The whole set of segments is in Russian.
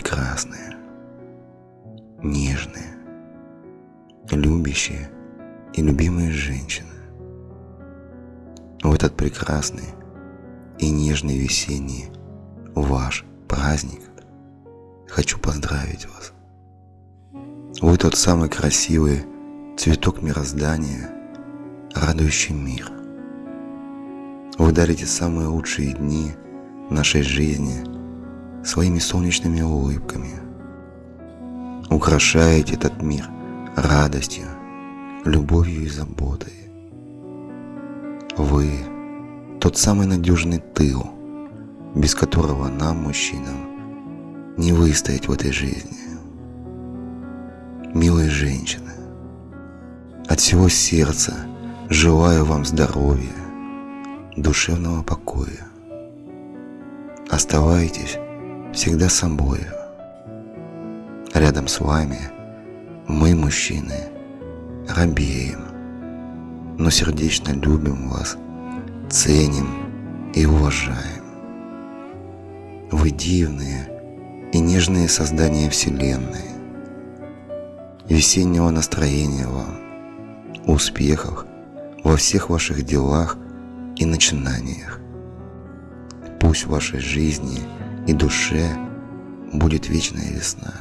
прекрасные, нежные, любящие и любимые женщины. В этот прекрасный и нежный весенний ваш праздник хочу поздравить вас. Вы тот самый красивый цветок мироздания, радующий мир. Вы дарите самые лучшие дни нашей жизни своими солнечными улыбками. Украшаете этот мир радостью, любовью и заботой. Вы – тот самый надежный тыл, без которого нам, мужчинам, не выстоять в этой жизни. Милые женщины, от всего сердца желаю вам здоровья, душевного покоя. Оставайтесь всегда собой. Рядом с вами мы, мужчины, робеем, но сердечно любим вас, ценим и уважаем. Вы дивные и нежные создания Вселенной. Весеннего настроения вам, успехов во всех ваших делах и начинаниях. Пусть в вашей жизни и душе будет вечная весна.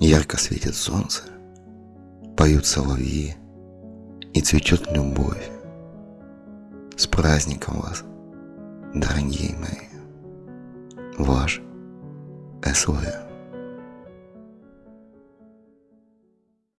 Ярко светит солнце, поют соловьи и цветет любовь. С праздником вас, дорогие мои! Ваш СВ.